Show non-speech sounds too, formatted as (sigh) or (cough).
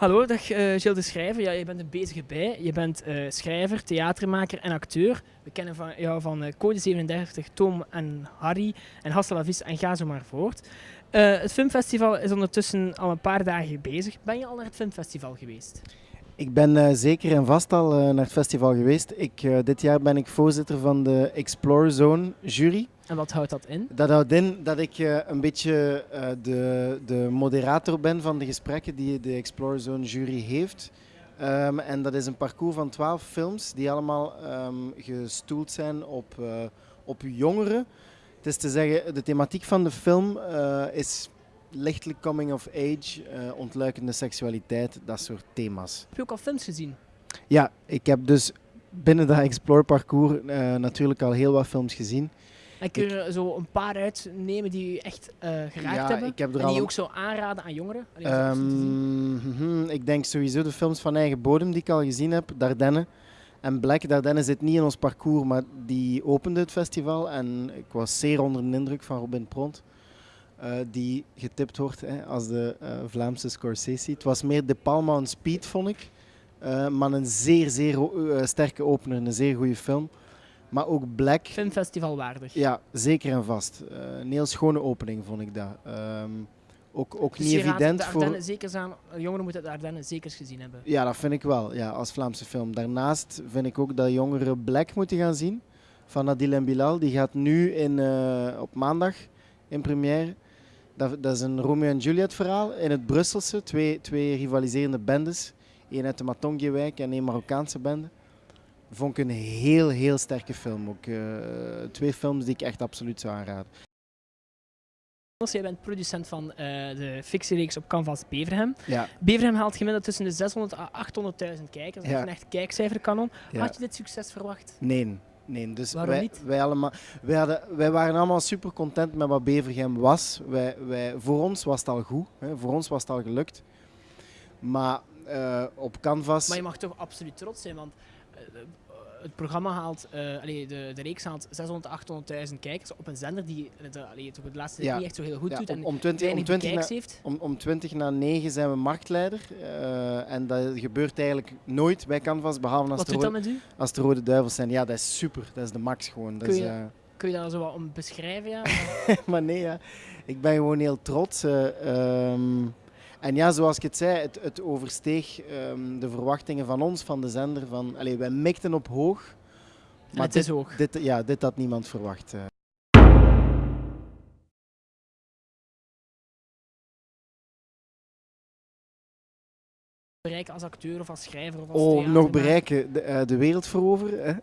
Hallo, dag uh, Gilles de Schrijver. Ja, je bent een bezige bij. Je bent uh, schrijver, theatermaker en acteur. We kennen van, jou van uh, Code 37, Tom en Harry en Hasta la Vis en ga zo maar voort. het filmfestival is ondertussen al een paar dagen bezig. Ben je al naar het filmfestival geweest? Ik ben zeker en vast al naar het festival geweest. Ik, dit jaar ben ik voorzitter van de Explore Zone jury. En wat houdt dat in? Dat houdt in dat ik een beetje de, de moderator ben van de gesprekken die de Explore Zone jury heeft. Um, en dat is een parcours van twaalf films die allemaal um, gestoeld zijn op, op jongeren. Het is te zeggen, de thematiek van de film is lichtelijk coming of age, ontluikende seksualiteit, dat soort thema's. Heb je ook al films gezien? Ja, ik heb dus binnen dat Explore parcours natuurlijk al heel wat films gezien. En kun je er zo een paar uitnemen die je echt uh, geraakt ja, hebben? Ik heb er en die je ook zo aanraden aan jongeren? Um, ik denk sowieso de films van eigen bodem die ik al gezien heb. Dardenne en Black. Dardenne zit niet in ons parcours, maar die opende het festival. En ik was zeer onder de indruk van Robin Pront. Uh, die getipt wordt hè, als de uh, Vlaamse Scorsese. Het was meer De Palma on Speed, vond ik. Uh, maar een zeer, zeer sterke opener, een zeer goede film. Maar ook Black. Filmfestival waardig. Ja, zeker en vast. Een heel schone opening vond ik dat. Um, ook, ook dus niet evident voor. Zeker aan, jongeren moeten de Ardennen zeker gezien hebben. Ja, dat vind ik wel, ja, als Vlaamse film. Daarnaast vind ik ook dat jongeren Black moeten gaan zien. Van Adil en Bilal. Die gaat nu in, op maandag in première. Dat, dat, is een Romeo en Juliet verhaal in het Brusselse. Twee, twee rivaliserende bendes. Eén uit de Matongje-wijk en één Marokkaanse bende vond ik een heel, heel sterke film. Ook uh, twee films die ik echt absoluut zou aanraden. Jij bent producent van uh, de fictiereeks op Canvas Beverham. Ja. Beverham haalt gemiddeld tussen de 600 en 800.000 kijkers. Dat is een echt kijkcijferkanon. Ja. Had je dit succes verwacht? Nee. Nee, dus Waarom wij, niet? Wij, allemaal, wij, hadden, wij waren allemaal super content met wat Bevergem was. Wij, wij, voor ons was het al goed, hè. voor ons was het al gelukt. Maar uh, op Canvas. Maar je mag toch absoluut trots zijn, want uh, het programma haalt, uh, allee, de, de reeks haalt 600, 800.000 kijkers op een zender die de, allee, het laatste ja. niet echt zo heel goed ja, doet en om 20, om 20 na, heeft. Om, om 20 na 9 zijn we marktleider uh, en dat gebeurt eigenlijk nooit bij Canvas, behalve als, de, rode, als de Rode Duivels zijn. Ja, dat is super, dat is de max gewoon. Dat kun, je, is, uh, kun je daar zo wat om beschrijven? Ja? (laughs) maar nee, ja. ik ben gewoon heel trots. Um, en ja, zoals ik het zei, het, het oversteeg um, de verwachtingen van ons, van de zender. Van, allez, wij mikten op hoog. Maar het dit, is hoog. Dit, ja, dit had niemand verwacht. Uh. bereiken als acteur of als schrijver? Of als oh, nog bereiken, de, uh, de wereld veroveren. (laughs)